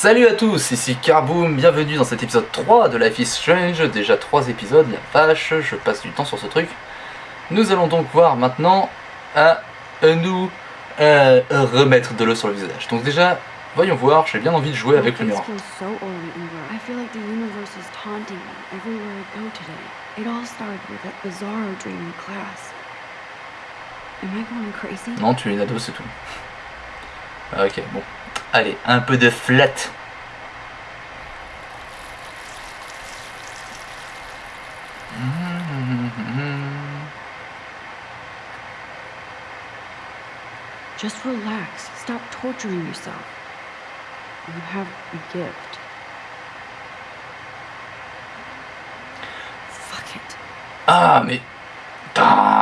Salut à tous, ici Carboom, bienvenue dans cet épisode 3 de Life is Strange, déjà 3 épisodes, la vache, je passe du temps sur ce truc. Nous allons donc voir maintenant à nous euh, remettre de l'eau sur le visage. Donc déjà, voyons voir, j'ai bien envie de jouer avec le miroir. Non, tu es une ado, c'est tout. Ah, Ok, bon. Allez, un peu de flat. Just relax. Stop torturing yourself. You have a gift. Fuck it. Ah, mais... Ah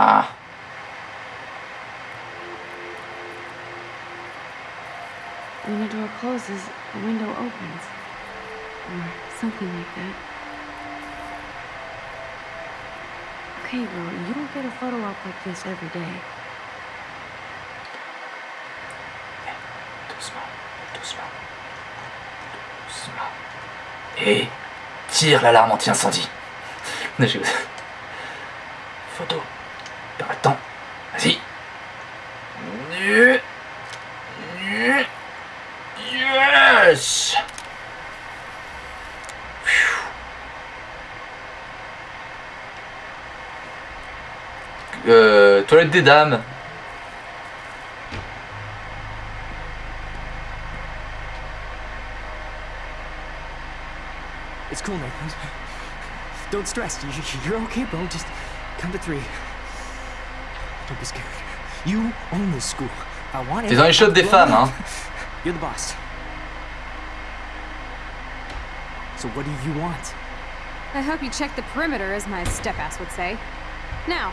closes, a window opens. Or something like that. Okay, girl, you don't get a photo op like this every day. Doucement. Et tire l'alarme anti-incendie. Euh, toilette des dames. It's cool, Nathan. Don't stress. You- you- You're okay, bro. Just count to three. Don't be scared. You own this school. I want T'es dans les shots des femmes, hein. You're the boss. So what do you want? I hope you checked the perimeter, as my step-ass would say. Now,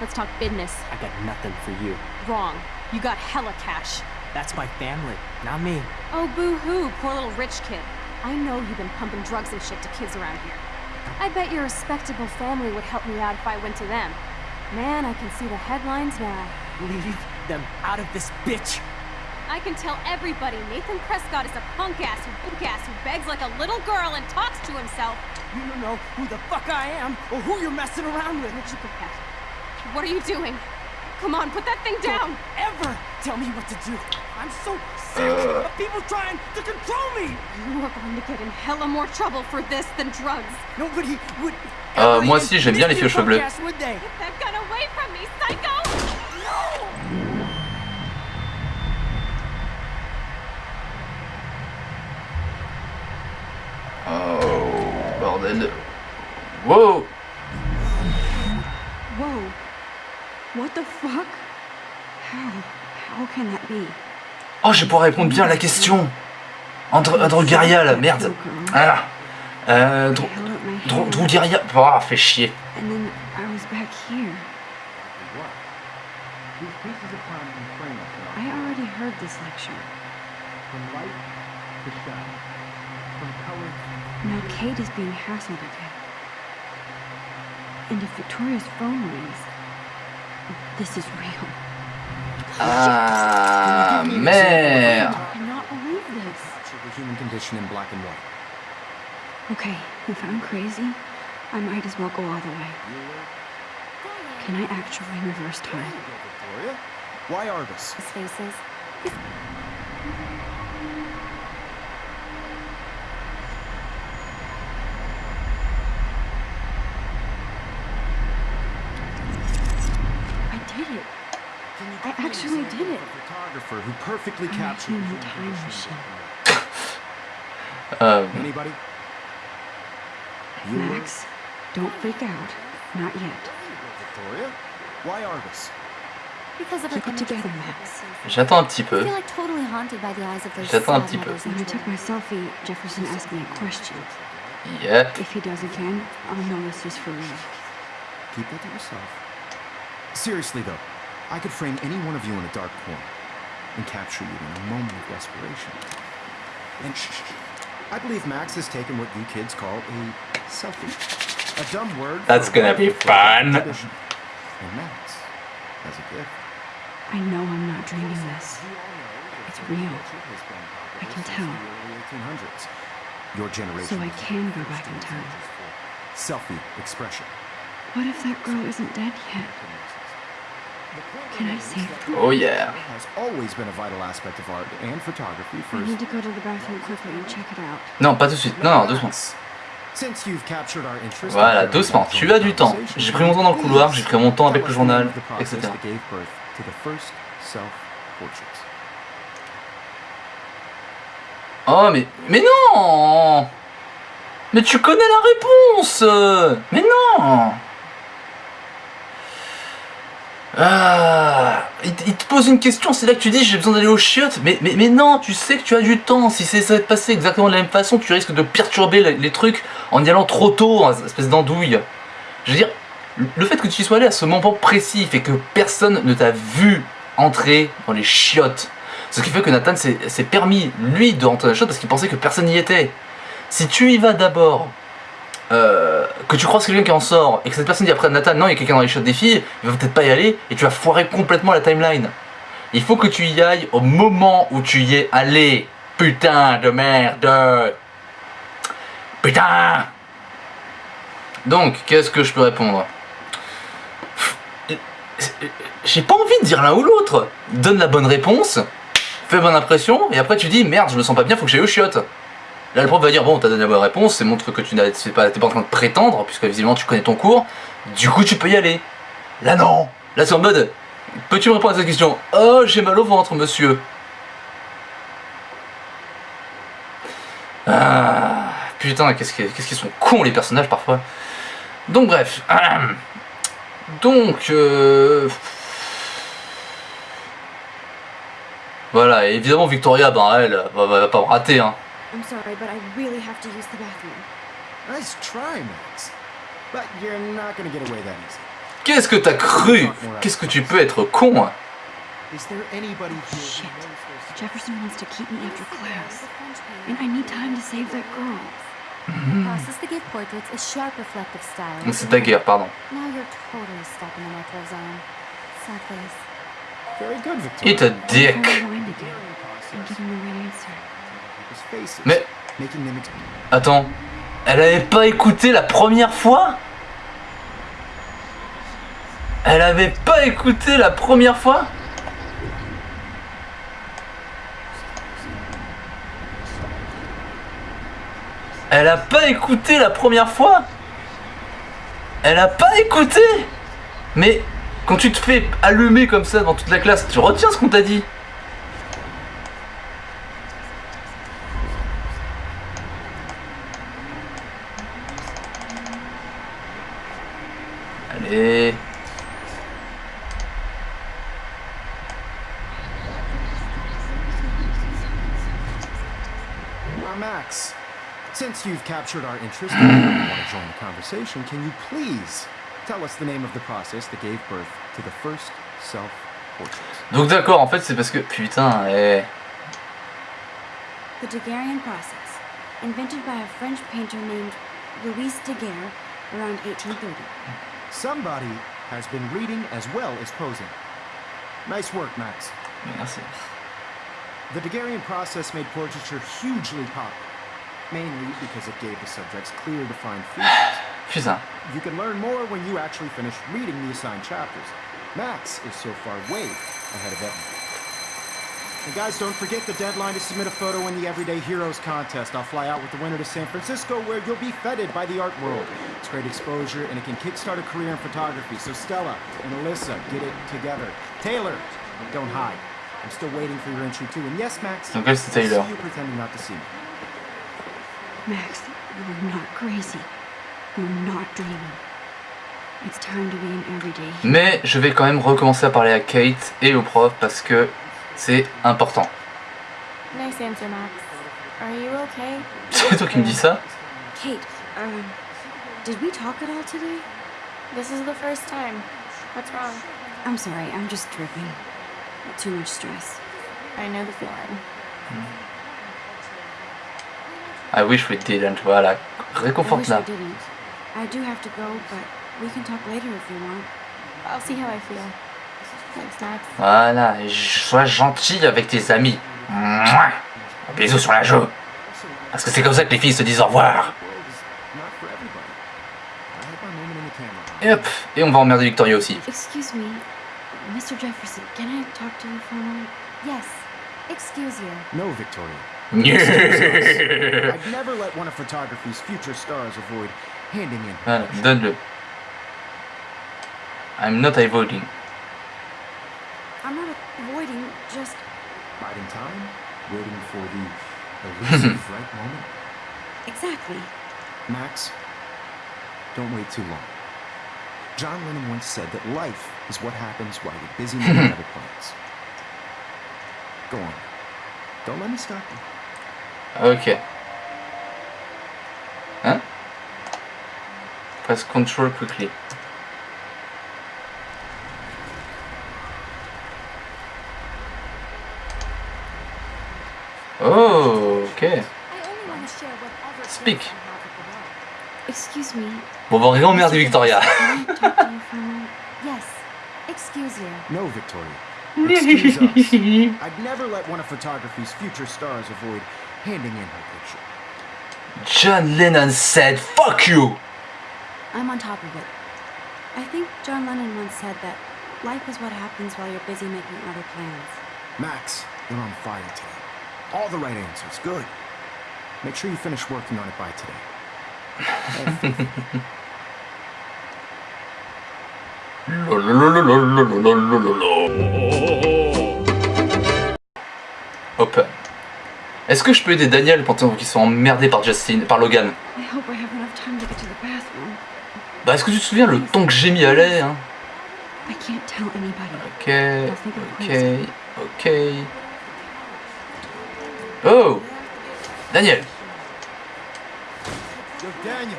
let's talk business. I got nothing for you. Wrong. You got hella cash. That's my family, not me. Oh, boo-hoo, poor little rich kid. I know you've been pumping drugs and shit to kids around here. I bet your respectable family would help me out if I went to them. Man, I can see the headlines now. Leave them out of this bitch. I can tell everybody Nathan Prescott is a punk ass who punk ass who begs like a little girl and talks to himself. You don't know who the fuck I am or who you're messing around with. Richie Paquette, what are you doing? Come on, put that thing down! Ever tell me what to do. I'm so sick of people trying to control me. You are going to get in hella more trouble for this than drugs. Nobody would. Euh, ever moi even aussi, j'aime bien les think filles aux cheveux bleus. What the fuck? How? How can that be? Oh, je pourrais répondre bien à la question Andr Androgarial, merde Ah Euh... My Dro hand, Drogarial... Oh, fait chier. Now Kate is being hassled again. And if Victoria's phone rings, this is real. Ah, merde I cannot believe this. the human condition in black and white. Okay, if I'm crazy, I might as well go all the way. Can I actually reverse time? Why Argus? His faces. I did it. I actually did it. A photographer who perfectly I'm a captured the human human time machine. Euh, Anybody? Bueller? Max, don't freak out. Not yet. Victoria, why Argus? Because of her Keep it together, Max. J'attends un petit I peu. feel like totally haunted by the eyes of those J'attends un petit peu. mothers When I took my selfie, Jefferson asked me a question. Yep. If he does again, I'll know this is for real. Keep that to yourself. Seriously though, I could frame any one of you in a dark corner and capture you in a moment of desperation. And shh, shh, shh. I believe Max has taken what you kids call a selfie. A dumb word. That's gonna be fun. tradition. And Max has a gift. I know I'm not dreaming this. It's real. I can tell. Your generation. So I can go back in time. Selfie expression. What if that girl isn't dead yet? Can I? Oh yeah. Has always been a vital aspect of art and photography I first. need to go to the bathroom quickly and check it out. Non, pas tout de suite. Non, non, doucement. Since you've captured our interest, Voilà, doucement. Tu as du temps. J'ai pris mon temps dans le couloir, j'ai pris mon temps avec le journal, etc. Oh, mais. Mais non Mais tu connais la réponse Mais non ah, il, te- pose une question, c'est là que tu dis j'ai besoin d'aller aux chiottes. Mais, mais, non, tu sais que tu as du temps. Si ça va te passer exactement de la même façon, tu risques de perturber les, trucs en y allant trop tôt, en espèce d'andouille. Je veux dire, le fait que tu sois allé à ce moment précis fait que personne ne t'a vu entrer dans les chiottes. Ce qui fait que Nathan s'est s'est permis, lui, de rentrer dans les chiottes parce qu'il pensait que personne n'y était. Si tu y vas d'abord, euh, que tu croises quelqu'un qui en sort, et que cette personne dit après Nathan, non, il y a quelqu'un dans les chiottes des filles, il va peut-être pas y aller, et tu vas foirer complètement la timeline. Il faut que tu y ailles au moment où tu y es allé. Putain de merde. Putain Donc, qu'est-ce que je peux répondre? J'ai pas envie de dire l'un ou l'autre. Donne la bonne réponse, fais bonne impression, et après tu dis merde, je me sens pas bien, faut que j'aille aux chiottes. Là, le prof va dire bon, t'as donné la bonne réponse, c'est montre que tu n'as t'es pas, pas en train de prétendre, puisque visiblement tu connais ton cours, du coup tu peux y aller. Là, non Là, c'est en mode peux-tu me répondre à cette question? Oh, j'ai mal au ventre, monsieur. Ah, putain, qu'est-ce qu'ils qu'ils sont cons les personnages parfois. Donc, bref. Donc, euh, voilà, et évidemment, Victoria, ben, elle va, va- va pas me rater. Hein. I'm sorry, but I really have to use the bathroom. Nice try, Max. But you're not gonna get away that easy. Qu'est-ce que t'as cru? Qu'est-ce que tu peux être con hein? Is there anybody here Shit. Jefferson wants to keep me after class. And I need time to save that girl. The process to give portraits is sharp reflective style. C'est ta guerre, pardon. Now you're totally stuck in the micro zone. Sad face. Very good, Victoria. Eat a dick. the right answer. Mais, attends, elle avait pas écouté la première fois? Elle avait pas écouté la première fois? Elle a pas écouté la première fois? Elle a pas écouté? Mais quand tu te fais allumer comme ça devant toute la classe, tu retiens ce qu'on t'a dit? Captured our interest and want to join the conversation, can you please tell us the name of the process that gave birth to the first self-portrait? Donc d'accord, en fait c'est parce que... Putain, eh... The Daguerrean process, invented by a French painter named Louis Daguerre around 1830. Somebody has been reading as well as posing. Nice work, Max. Merci. The Daguerrean process made portraiture hugely popular, mainly because it gave the subjects clear, defined features. You can learn more when you actually finish reading the assigned chapters. Max is so far way ahead of Evan. And guys, don't forget the deadline to submit a photo in the Everyday Heroes contest. I'll fly out with the winner to San Francisco where you'll be feted by the art world. It's great exposure and it can kickstart a career in photography. So Stella and Alyssa, get it together. Taylor, don't hide. I'm still waiting for your entry too. And yes, Max, I see Taylor. you pretending not to see me. Max, you're not crazy. You're not dreaming. It's time to be an everyday. Mais je vais quand même recommencer à parler à Kate et au prof parce que c'est important. Nice answer, Max. Are you okay? C'est toi qui me dis ça Kate, um, did we talk at all today? This is the first time. What's wrong? I'm sorry, I'm just tripping. Too much stress. I know the feeling. I wish we didn't, voilà. I Réconforte wish là. we didn't. I do have to go, but we can talk later if you want. I'll see how I feel. Thanks, Max. Voilà, et sois gentil avec tes amis. Mouah. Un bisou sur la joue. Parce que c'est comme ça que les filles se disent au revoir. Et hop, et on va emmerder Victoria aussi. Excuse me, Mr. Jefferson, can I talk to you for a moment? Yes. Excuse you. No, Victoria. Voilà, I'd never let one of photography's future stars avoid handing in. Uh, donne-le. I'm not avoiding. I'm not avoiding, just. Biding time, waiting for the elusive right moment. Exactly. Max, don't wait too long. John Lennon once said that life is what happens while you're busy making other plans. Go on. Don't let me stop you. Ok. Hein? Press control quickly. Oh, ok. I only want to share whatever Speak. Excuse me. Bon, on va emmerder Victoria. Yes. Excuse you. No, Victoria. Excuse us. I'd never let one of photography's future stars avoid handing in her picture. John Lennon said, fuck you! I'm on top of it. I think John Lennon once said that life is what happens while you're busy making other plans. Max, you're on fire today. All the right answers. Good. Make sure you finish working on it by today. Open. Est-ce que je peux aider Daniel pendant qu'ils sont emmerdés par Justin, par Logan. Bah, est-ce que tu te souviens le temps que j'ai mis à lait hein. Ok, ok, ok. Oh Daniel Yo, Daniel,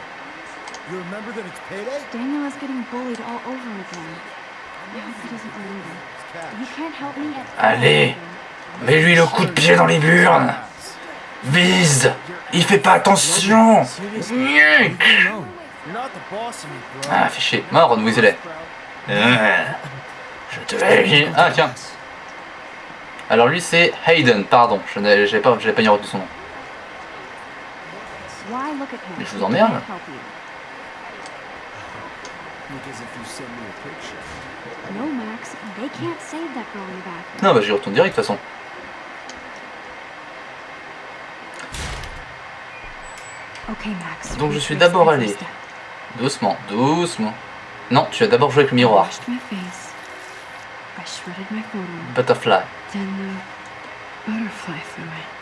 you remember that it's payday? Daniel is getting bullied all over again. I hope he doesn't remember. You can't help me at Allez Mets-lui le coup de pied dans les burnes Vise Il fait pas attention. Ah, fais chier. Mort, Ron Weasley. Euh, Je te. Ah, tiens. Alors lui, c'est Hayden, pardon. Je n'avais j'avais pas, pas ni retenu son nom. Mais je vous emmerde. can't help you. Because if you send me a picture. No, Max. They can't save that girl in the bathroom. Non, bah j'y retourne direct de toute façon. Okay, Max. Donc je suis d'abord allé. Doucement, doucement. Non, tu as d'abord joué avec le I miroir. Butterfly. Then the butterfly flew in.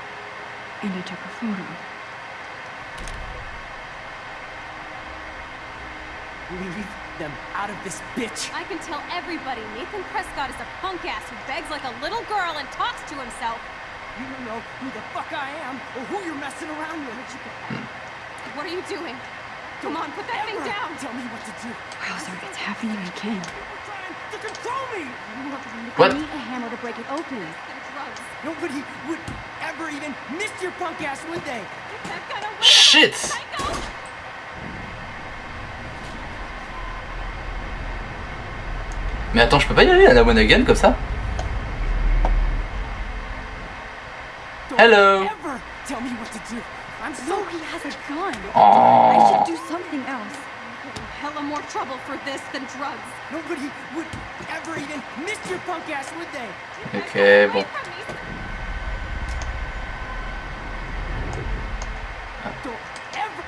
And I took a photo. Leave them out of this bitch. I can tell everybody Nathan Prescott is a punk ass who begs like a little girl and talks to himself. You don't know who the fuck I am or who you're messing around with. What are you doing? Come on, put that thing down! Tell me what to do. Wowzer, it's happening again. You're trying to control me. You are going to What? need a hammer to break it open. And drugs. Nobody would ever even miss your punk ass, would they? Get that gun away! Shit Psycho! Mais attends, je peux pas y aller à la one again comme ça Don't Hello. Ever tell me what to do. I'm so No, he has a gun. I Oh should do something else. In hella more trouble for this than drugs. nobody would ever even miss your punk ass, would they? Ok, that gun bon. away from me. Don't ever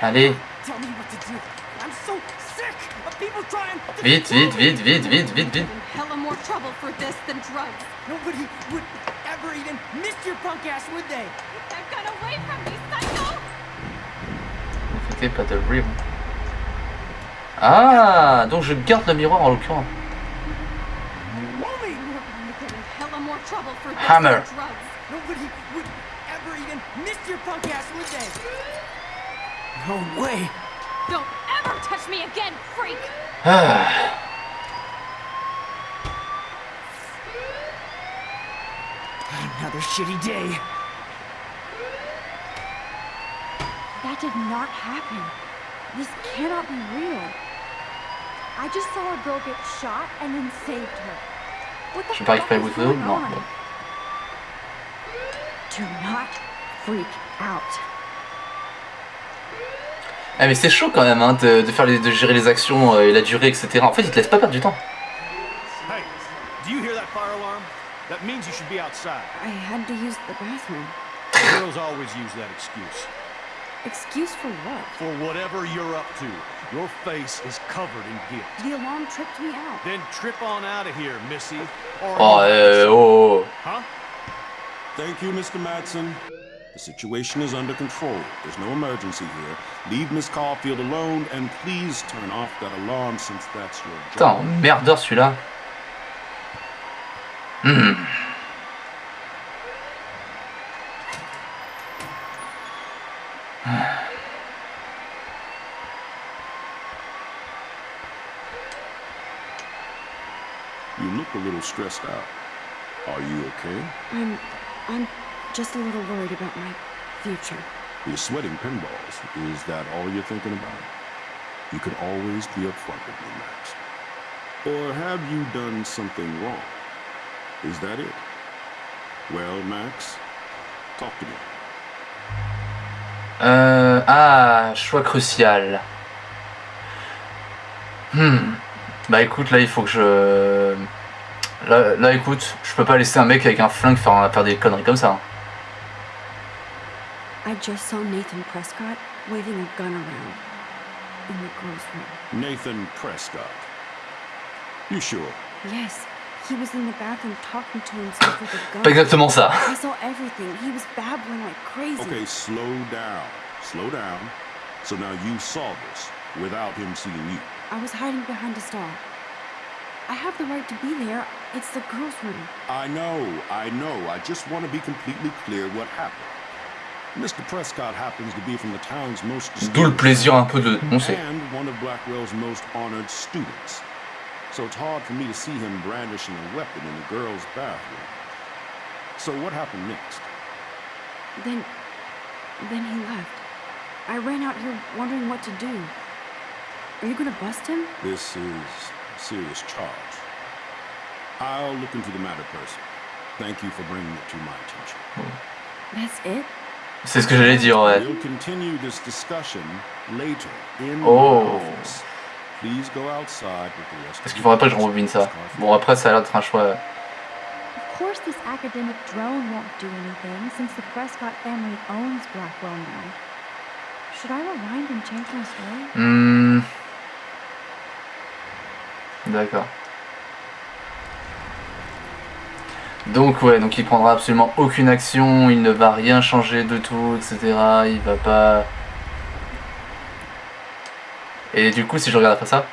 Allez, tell me what to do. I'm so sick of people trying to vite, control vite, me. vite, vite, vite, vite, vite. Hella more trouble for this than drugs. Nobody would ever even miss your punk ass, would they? Pas de rire. Ah, donc je garde le miroir en l'occurrence. Homie! You are going to get in hella more trouble for this Hammer. than drugs. Nobody would ever even miss your punk ass, would they? No way. Don't ever touch me again, freak! Ah, Another shitty day. That did not happen. This cannot be real. I just saw a girl get shot and then saved her. What the le photo going Non. on? bon. Do not freak out. Ah mais c'est chaud quand même hein, de, de faire les, de gérer les actions euh, et la durée, etc. En fait, il te laisse pas perdre du temps. Hey, do you hear that fire alarm? That means you should be outside. I had to use the bathroom. Girls always use that excuse. Excuse for what? For whatever you're up to, your face is covered in guilt. The alarm tripped me out. Then trip on out of here, Missy. Or Oh, euh, oh, oh. Huh? Thank you, Mr. Matson. The situation is under control. There's no emergency here. Leave Miss Caulfield alone and please turn off that alarm since that's your Putain, job. merdeur celui-là. Hmm. You look a little stressed out. Are you okay? I'm. I'm just a little worried about my future. You're sweating pinballs. Is that all you're thinking about? You could always be upfront with me, Max. Or have you done something wrong? Is that it? Well, Max, talk to me. Euh, ah, choix crucial. Hmm. Bah écoute, là il faut que je... Là, là écoute, je peux pas laisser un mec avec un flingue faire, faire des conneries comme ça. hein. I just saw Nathan Prescott waving a gun around in the girls' room. Nathan Prescott. You sure? Yes, he was in the bathroom talking to himself with a Pas gun. exactement ça. I saw everything. He was babbling like crazy. Okay, slow down. Slow down. So now you saw this without him seeing you. I was hiding behind a stall. I have the right to be there. It's the girls' room. I know, I know. I just want to be completely clear what happened. Mr. Prescott happens to be from the town's most D'où le plaisir un peu de dénoncer. and one of Blackwell's most honored students. So it's hard for me to see him brandishing a weapon in the girls' bathroom. So what happened next? Then. Then he left. I ran out here wondering what to do. Are you gonna bust him? This is a serious charge. I'll look into the matter personally. Thank you for bringing it to my attention. That's it? C'est ce que j'allais dire, ouais. We'll continue this discussion later in Oh. Please go outside with the rest Parce of qu'il faudrait pas que je rembobine ça. Bon après ça a l'air d'être un choix... Of course, this academic drone won't do anything since the Prescott family owns Blackwell now. Should I rewind and change my story? Hmm. D'accord. Donc ouais, donc il prendra absolument aucune action, il ne va rien changer de tout, etc. Il va pas... Et du coup, si je regarde après ça,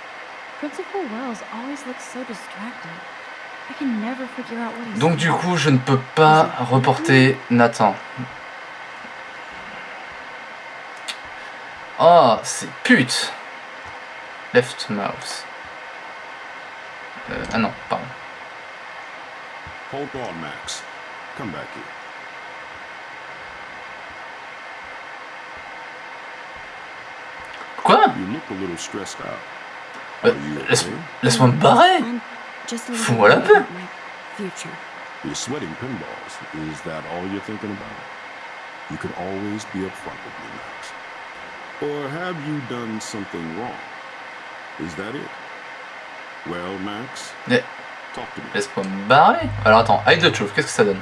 donc du coup, je ne peux pas reporter Nathan. Oh, c'est pute Left mouse. Euh, ah non, pardon. Hold on, Max. Come back here. Quoi You look a little stressed out. Euh, Are you laisse- okay? Laisse-moi me barrer I'm just a little Fous-moi la paix. my future. You're sweating pinballs. Is that all you're thinking about? You could always be upfront with me, Max. Or have you done something wrong? Is that it? Well, Max, Eh, talk to me. Laisse-moi me barrer Alors attends, hide the truth, qu'est-ce que ça donne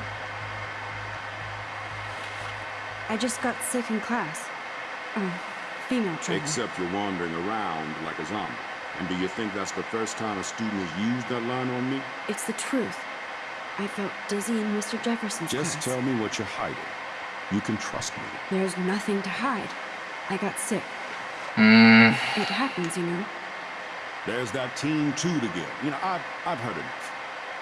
I just got sick in class. Oh, female trainer. Except you're wandering around like a zombie. And do you think that's the first time a student has used that line on me? It's the truth. I felt dizzy in Mr. Jefferson's Just class. tell me what you're hiding. You can trust me. There's nothing to hide. I got sick. Hmm, It happens, you know. There's that team toot again. You know, I've, I've heard enough.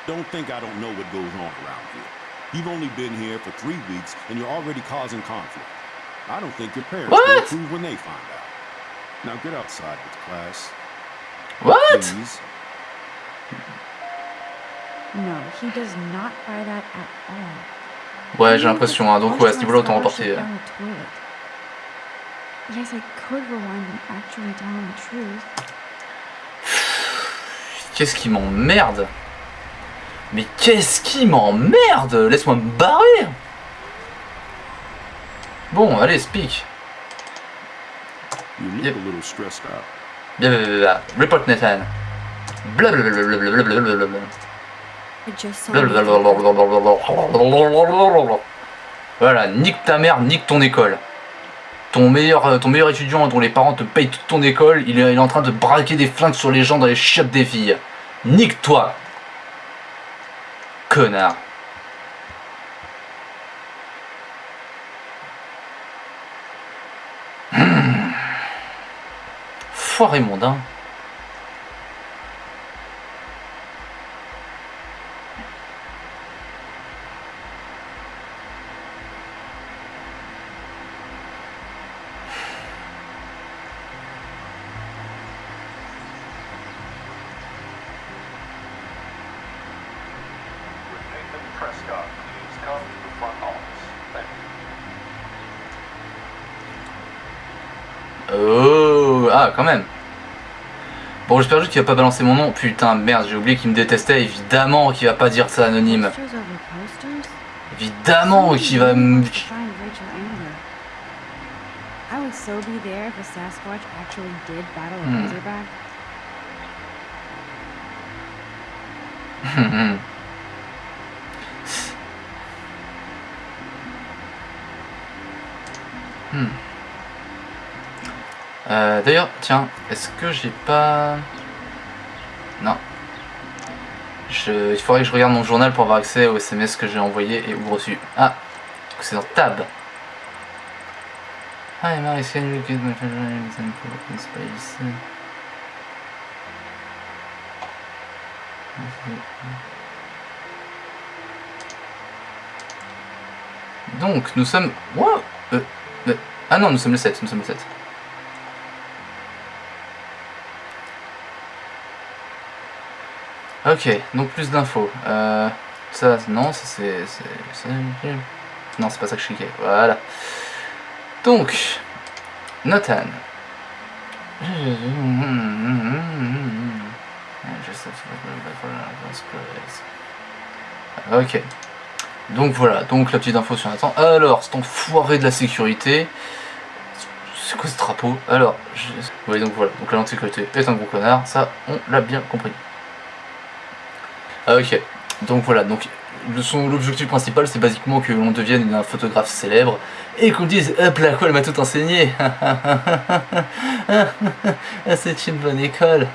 Don't think I don't know what goes on around here. You've only been here for three weeks and you're already causing conflict. I don't think your parents will What? approve when they find out. Now get outside with class, What please. No, he does not buy that at all. Ouais, j'ai l'impression, hein. donc ouais, à ce niveau-là, autant Flush remporter. it down the toilet. Yes, I could rewind and actually tell him the truth. Qu'est-ce qui m'emmerde Mais qu'est-ce qui m'emmerde Laisse-moi me barrer Bon, allez, speak. Yep. a little stressed out. Blablabla. Report Nathan. Blablabla. Voilà, nique ta mère, nique ton école. Ton meilleur, euh, ton meilleur étudiant dont les parents te payent toute ton école, il est, en train de braquer des flingues sur les gens dans les chiottes des filles. Nique-toi Connard Hmm. Foiré mondain. Nathan Prescott, please come to the front office. Thank you. Oh Ah, quand même Bon, j'espère juste qu'il va pas balancer mon nom. Putain, merde, j'ai oublié qu'il me détestait. Évidemment qu'il va pas dire ça anonyme. Évidemment qu'il va me... Find Rachel Amber. I would so be there if a Sasquatch actually did battle a Hmm. Razorback. Hmm. Euh, D'ailleurs, tiens, est-ce que j'ai pas... Non. Je... Il faudrait que je regarde mon journal pour avoir accès aux SMS que j'ai envoyés et ou reçus. Ah C'est dans Tab. Example in space? Donc, nous sommes... Euh, euh, Ah non, nous sommes le 7, nous sommes le 7. Ok, donc plus d'infos. Euh, ça, non, ça c'est... Non, c'est pas ça que je cliquais. Voilà. Donc, Nathan. Ok. Donc voilà, donc la petite info sur Nathan. Alors, c'est enfoiré de la sécurité. C'est quoi ce drapeau? Alors, oui donc voilà, donc de sécurité est un gros connard, ça on l'a bien compris. Ah, ok, donc voilà, donc l'objectif principal c'est basiquement que l'on devienne un photographe célèbre et qu'on dise hop la quoi elle m'a tout enseigné. Ah, c'est une bonne école.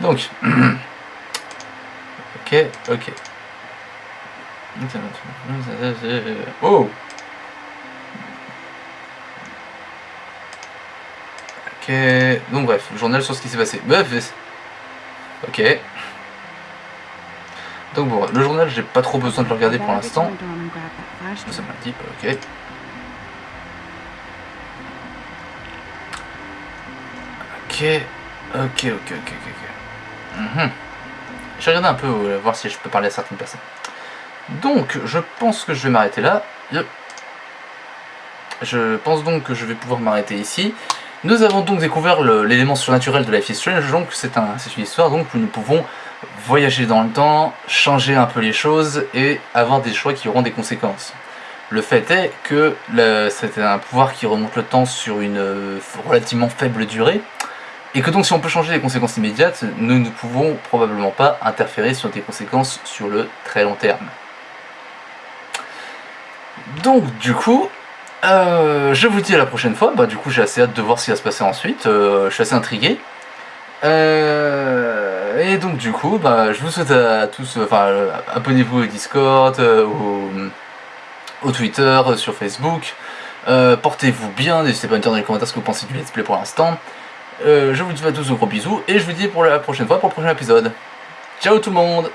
Donc ok ok. Oh! Ok donc bref journal sur ce qui s'est passé. Bref ok donc bon, le journal, j'ai pas trop besoin de le regarder pour l'instant. Ça m'a dit, ok. Ok, ok, ok, ok, ok. Mhm. Je vais regarder un peu, euh, voir si je peux parler à certaines personnes. Donc, je pense que je vais m'arrêter là. Je pense donc que je vais pouvoir m'arrêter ici. Nous avons donc découvert l'élément surnaturel de Life is Strange, donc c'est un, c'est une histoire donc où nous pouvons voyager dans le temps, changer un peu les choses et avoir des choix qui auront des conséquences. Le fait est que c'est un pouvoir qui remonte le temps sur une euh, relativement faible durée, et que donc si on peut changer les conséquences immédiates, nous ne pouvons probablement pas interférer sur des conséquences sur le très long terme. Donc du coup, euh, je vous dis à la prochaine fois, bah du coup j'ai assez hâte de voir ce qui va se passer ensuite, Euh, je suis assez intrigué. Euh, et donc du coup, bah, je vous souhaite à tous, euh, enfin euh, abonnez-vous au Discord, euh, au, au Twitter, sur Facebook. Portez-vous bien, n'hésitez pas à me dire dans les commentaires ce que vous pensez du let's play pour l'instant. Je vous dis à tous de gros bisous et je vous dis pour la prochaine fois, pour le prochain épisode. Ciao tout le monde